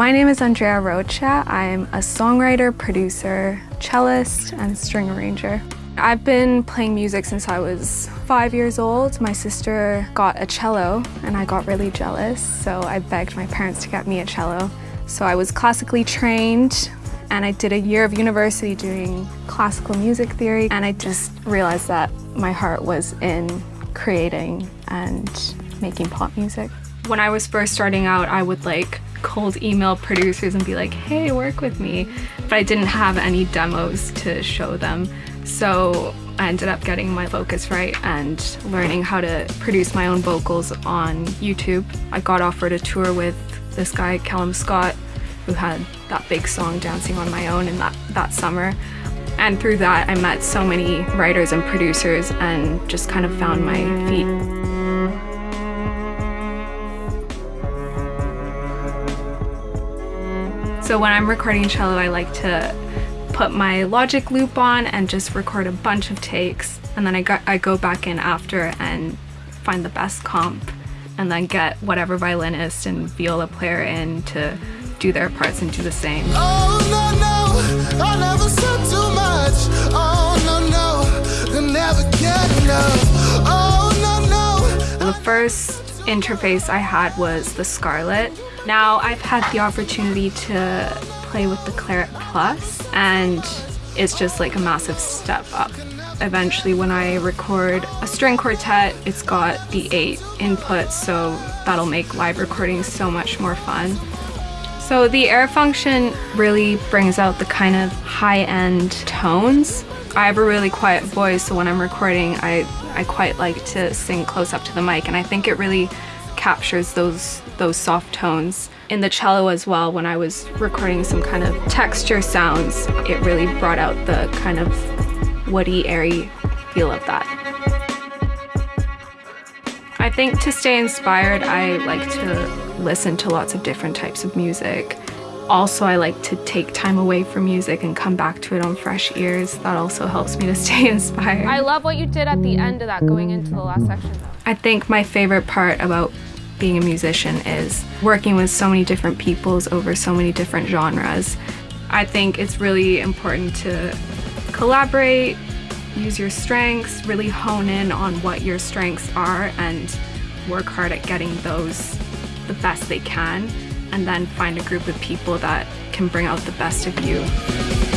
My name is Andrea Rocha. I'm a songwriter, producer, cellist, and string arranger. I've been playing music since I was five years old. My sister got a cello and I got really jealous, so I begged my parents to get me a cello. So I was classically trained and I did a year of university doing classical music theory and I just realized that my heart was in creating and making pop music. When I was first starting out, I would like cold email producers and be like, hey, work with me. But I didn't have any demos to show them. So I ended up getting my Focusrite and learning how to produce my own vocals on YouTube. I got offered a tour with this guy, Callum Scott, who had that big song Dancing on My Own in that, that summer. And through that, I met so many writers and producers and just kind of found my feet. So when I'm recording cello, I like to put my Logic loop on and just record a bunch of takes. And then I, go, I go back in after and find the best comp and then get whatever violinist and viola player in to do their parts and do the same. Oh, no, no, oh, the first interface I had was the Scarlett. Now I've had the opportunity to play with the Clarett Plus and it's just like a massive step up. Eventually when I record a string quartet, it's got the eight inputs so that'll make live recordings so much more fun. So the air function really brings out the kind of high-end tones. I have a really quiet voice so when I'm recording I, I quite like to sing close up to the mic and I think it really captures those those soft tones. In the cello as well, when I was recording some kind of texture sounds, it really brought out the kind of woody, airy feel of that. I think to stay inspired, I like to listen to lots of different types of music. Also, I like to take time away from music and come back to it on fresh ears. That also helps me to stay inspired. I love what you did at the end of that going into the last section. I think my favorite part about being a musician is working with so many different peoples over so many different genres. I think it's really important to collaborate, use your strengths, really hone in on what your strengths are and work hard at getting those the best they can and then find a group of people that can bring out the best of you.